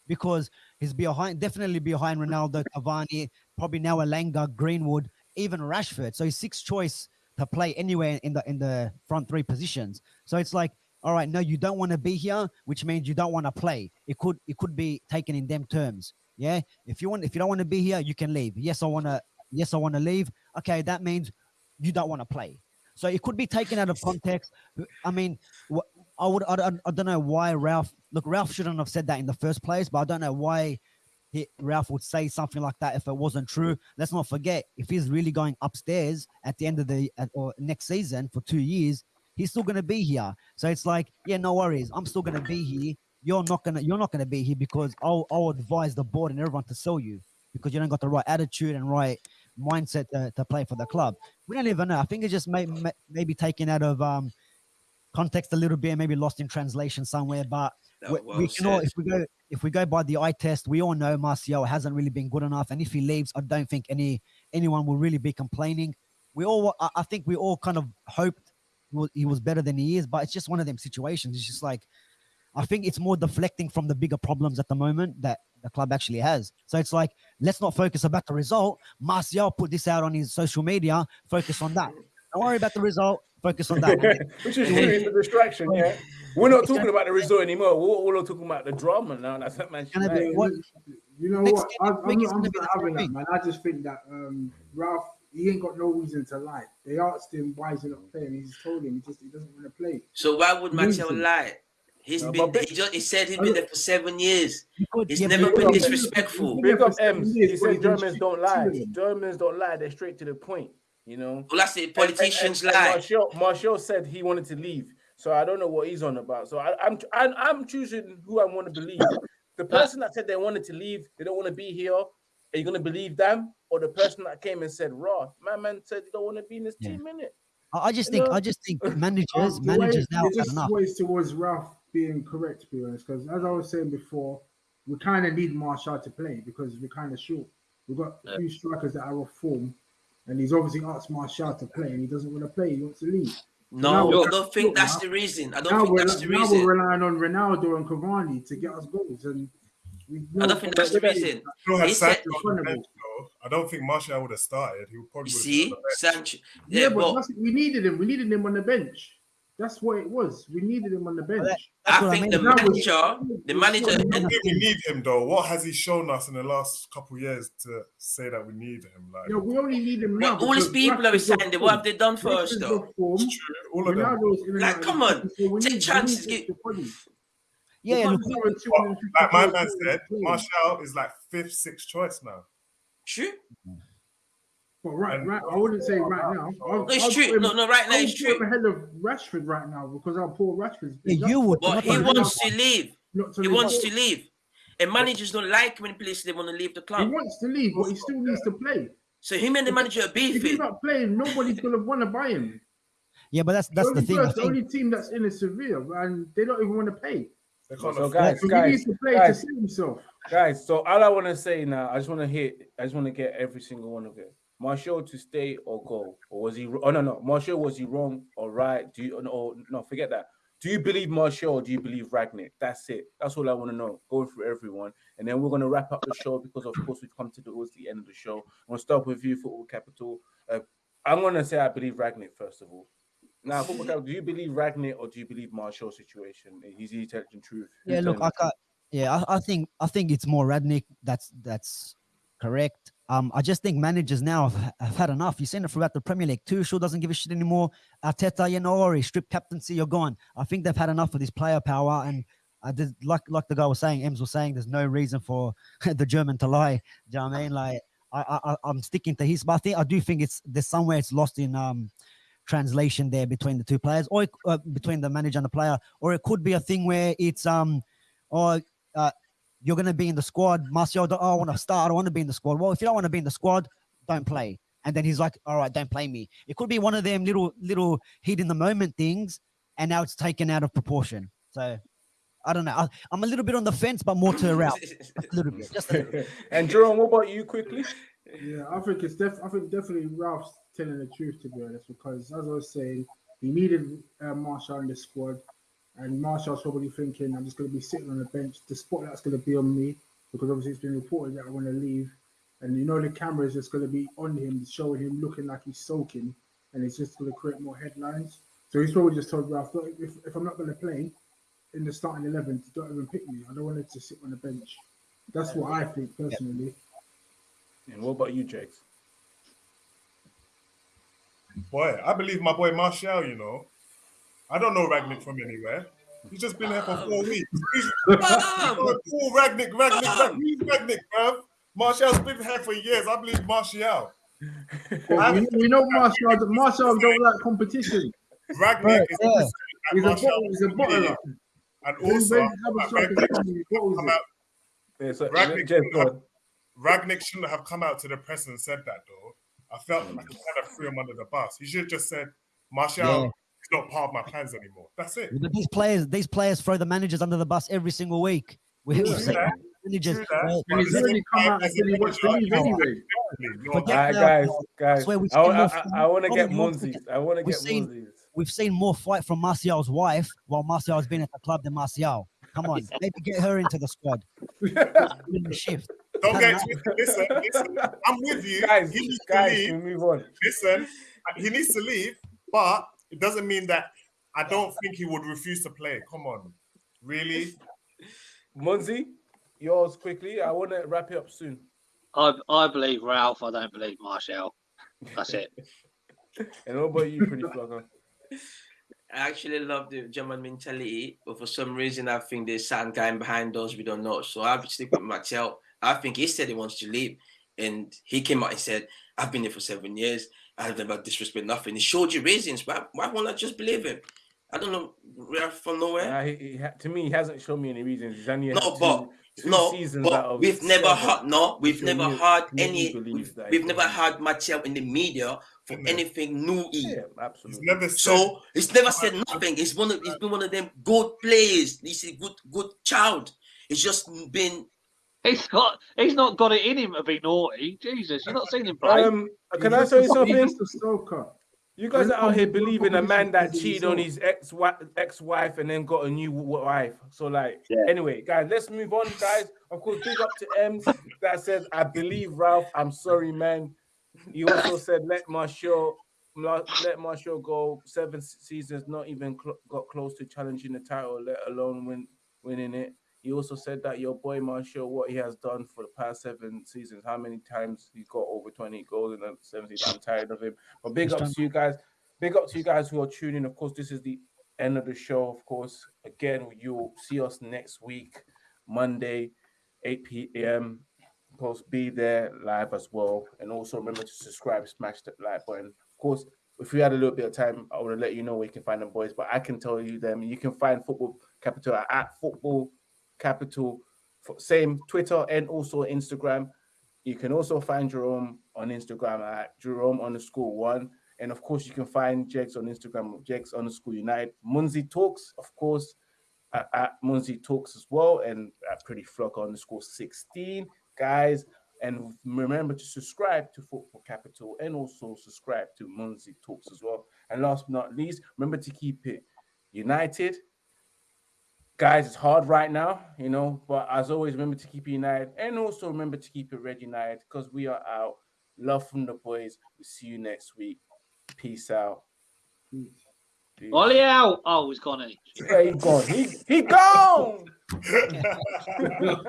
because he's behind, definitely behind Ronaldo, Cavani, probably now Elanga, Greenwood, even Rashford. So he's sixth choice to play anywhere in the in the front three positions. So it's like, all right, no, you don't want to be here, which means you don't want to play. It could it could be taken in them terms. Yeah. If you want if you don't want to be here, you can leave. Yes, I want to yes, I want to leave. Okay, that means you don't want to play. So it could be taken out of context. I mean, I would I, don't- I don't know why Ralph look Ralph shouldn't have said that in the first place, but I don't know why he, Ralph would say something like that if it wasn't true. Let's not forget if he's really going upstairs at the end of the at, or next season for two years, he's still going to be here. So it's like, yeah, no worries. I'm still going to be here. You're not gonna you're not to be here because I'll I'll advise the board and everyone to sell you because you don't got the right attitude and right mindset to, to play for the club. We don't even know. I think it's just may, may, maybe taken out of um context a little bit, maybe lost in translation somewhere. But we, well we can all, if we go if we go by the eye test, we all know Martial hasn't really been good enough, and if he leaves, I don't think any anyone will really be complaining. We all, I, think, we all kind of hoped he was, he was better than he is, but it's just one of them situations. It's just like I think it's more deflecting from the bigger problems at the moment that the club actually has. So it's like let's not focus about the result. Martial put this out on his social media. Focus on that. Don't worry about the result. Focus on that. [LAUGHS] Which is really the distraction, yeah. We're not talking about the result anymore. We're, we're talking about the drama now. That's what man. Be- what- You know what? I, I I'm, not, I'm not having same that, man. I just think that um, Ralph, he ain't got no reason to lie. They asked him why he's not playing. He's told him he just he doesn't want to play. So why would Martial Reason. lie? He's No, been. but- He just. He said he's been there for seven years. He's yeah, never been disrespectful. Big up M's. He said Germans don't lie. Germans don't lie. They're straight to the point. You know. Well, I say And- and- politicians and- and lie. Martial, Martial said he wanted to leave, so I don't know what he's on about. So I, I'm, I'm I'm choosing who I want to believe. The person that said they wanted to leave, they don't want to be here. Are you gonna believe them, or the person that came and said, "Raw, my man said he don't want to be in this Yeah. team minute." I I just You think know? I just think [LAUGHS] managers Um, the way- managers now it's have just enough. ways towards Ralph being correct, to be honest. Because as I was saying before, we kind of need Martial to play because we're kind of short. We've got a few strikers that are off form, and he's obviously asked Martial to play, and he doesn't want to play. He wants to leave. No, we're- I don't think that's now- the reason. I don't Now think we're, that's the now reason. we're relying on Ronaldo and Cavani to get us goals, and we I don't think that's the reason. Still had He said- Sancho on the bench, though. I don't think Martial would have started. He would probably You see, been on the bench. Sancho. Yeah, Yeah, but but we needed him. We needed him on the bench. That's what it was. We needed him on the bench. That's I what I think mean. the Now we- manager, the manager, we- I and we need him though. What has he shown us in the last couple of years to say that we need him? Like No, we only need him now. Like, all these people are Rashford's off what have they done for form. us Rashford's though? off form. it's true, all of them. Ronaldo's in Like, come on, so take need- chances, need get- extra bodies. Yeah, We look, can't score in 250 Like my man said, a game. Martial is like fifth, sixth choice now. true. But right, right, I wouldn't say right now. I'll, No, it's I'll true. him- No, no, right now I'll it's put him true. ahead of Rashford right now because our poor Rashford's Yeah, you would. But he wants to leave. not to He leave. wants to leave. And managers don't like when players they want to leave the club. He wants to leave, but he still needs to play. So him and the manager are If he's not playing, nobody's gonna want to buy him. Yeah, but that's that's the the only thing. I person- the only team that's in is Sevilla, and they don't even want to pay. They can't So guys, So he guys, needs to play guys, to save himself. guys. So all I want to say now, I just want to hit. I just want to get every single one of it. Martial to stay or go, or was he? Oh no, no. Martial was he wrong or right? Do you? Or no, forget that. Do you believe Martial or do you believe Rangnick? That's it. That's all I want to know. Going through everyone, and then we're gonna wrap up the show because of course we've come to towards the end of the show. I'm gonna start with you, Football Capital. Uh, I'm gonna say I believe Rangnick first of all. Now, Football Capital, do you believe Rangnick or do you believe Martial's situation? He's the intelligent truth. Yeah, look, I can't. Yeah, I, I think I think it's more Rangnick. That's that's correct. Um, I just think managers now have, have had enough. You've seen it throughout the Premier League. Tuchel doesn't give a shit anymore. Arteta, you know, or he stripped captaincy, you're gone. I think they've had enough of this player power. And I did, like like the guy was saying, Ems was saying, there's no reason for [LAUGHS] the German to lie. Do you know what I mean? Like I, I I'm sticking to his, but I think I do think it's there's somewhere it's lost in um translation there between the two players, or uh, between the manager and the player, or it could be a thing where it's um, or uh, you're going to be in the squad. Martial, oh, I want to start. I don't want to be in the squad. Well, if you don't want to be in the squad, don't play. And then he's like, all right, don't play me. It could be one of them little little heat in the moment things, and now it's taken out of proportion. So I don't know. I, I'm a little bit on the fence, but more to Ralph. Just a little bit. Just a little bit. [LAUGHS] and Jerome, what about you quickly? Yeah, I think it's def- I think definitely Ralph's telling the truth to be honest, because as I was saying, he needed uh, Martial in the squad, and Martial's probably thinking, I'm just going to be sitting on the bench. The spotlight's going to be on me because obviously it's been reported that I want to leave, and you know the camera is just going to be on him, showing him looking like he's soaking, and it's just going to create more headlines. So he's probably just told Ralph, "Look, if, if I'm not going to play in the starting eleven, don't even pick me. I don't want it to sit on the bench. That's what I think personally. And what about you, Jakes? Boy, I believe my boy Martial, you know. I don't know Rangnick from anywhere. He's just been here for four um, weeks. [LAUGHS] He's Bam! Um, [LAUGHS] Paul Rangnick, Rangnick, Rangnick, um. Rangnick, bruv. Martial's been here for years. I believe Martial. Well, we, we know Martial. Martial don't like competition. Rangnick is Yeah. the He's a bottle. He's a bottler. And When also, when other strikers Rangnick, come, he bottles come it. out, Yeah, so, Rangnick shouldn't have- Rangnick shouldn't have come out to the press and said that, though. I felt like he kind of threw him under the bus. He should have just said, Martial Yeah. is not part of my plans anymore. That's it. But these players, these players throw the managers under the bus every single week. We, we've Yeah. seen Yeah. managers. True that. And he's But already this come out and as a said to manager, anyway. Definitely, no, Forget All right, guys, bro. guys. we've I, seen I, more I, fight- want to get on, one Munzies. second. I want to We've get seen- We've seen more fight from Martial's wife while Martial's been at the club than Martial. Come on, [LAUGHS] maybe get her into the squad. [LAUGHS] In the shift. Don't get twisted. Listen, listen. I'm with you. guys, he needs guys, to leave. move on? Listen, he needs to leave, but it doesn't mean that I don't think he would refuse to play. Come on, really? [LAUGHS] Munzi, yours quickly. I want to wrap it up soon. I I believe Ralph. I don't believe Martial. That's it. [LAUGHS] And what about you, pretty flogger? I actually love the German mentality, but for some reason, I think there's some guy behind us we don't know. So I would stick with Martial. I think he said he wants to leave, and he came out and said, "I've been here for seven years. I have never disrespect nothing." He showed you reasons. Why? Why won't I just believe him? I don't know. Ralph from nowhere. Uh, he, he, to me, he hasn't shown me any reasons. He's only No, two, but two no, seasons out but of we've never seven. had no, we've So never you had any, we've, we've never can- had Martial in the media for Mhm. anything new. Yeah, He's absolutely. never said. So he's never said nothing. He's one of he's been one of them good players. He's a good good child. It's just been He's got. He's not got it in him to be naughty. Jesus, you've not seen him play. Um, can I He's tell you just something? He's just a stoker. You guys are out here believing a man that Competition cheated on his ex ex wife and then got a new wife. So like, Yeah. anyway, guys, let's move on, guys. Of course, big up to M that says, "I believe Ralph. I'm sorry, man." He also said, "Let Martial, let Martial go. Seven seasons, not even cl- got close to challenging the title, let alone win winning it." He also said that your boy Martial, what he has done for the past seven seasons, how many times he's got over 20 goals in the seven seasons. I'm tired of him. But big up to you guys. Big up to you guys who are tuning. Of course, this is the end of the show. Of course, again, you'll see us next week, Monday, 8 p.m. Of course, be there live as well. And also remember to subscribe, smash that like button. Of course, if we had a little bit of time, I would let you know where you can find them boys. But I can tell you them. You can find Football Capital at Football Capital, same Twitter and also Instagram. You can also find Jerome on Instagram at Jerome underscore one. And of course, you can find Jegs on Instagram, Jegs underscore United. Munzi Talks, of course, at, at Munzi Talks as well, and at Pretty Flock underscore 16. Guys, and remember to subscribe to Football Capital and also subscribe to Munzi Talks as well. And last but not least, remember to keep it united. Guys, it's hard right now, you know, but as always, remember to keep it united and also remember to keep it red united because we are out. Love from the boys. We'll see you next week. Peace out. Peace. Ollie out. Oh, he's gone. Isn't he? Where he gone? He, he gone. [LAUGHS]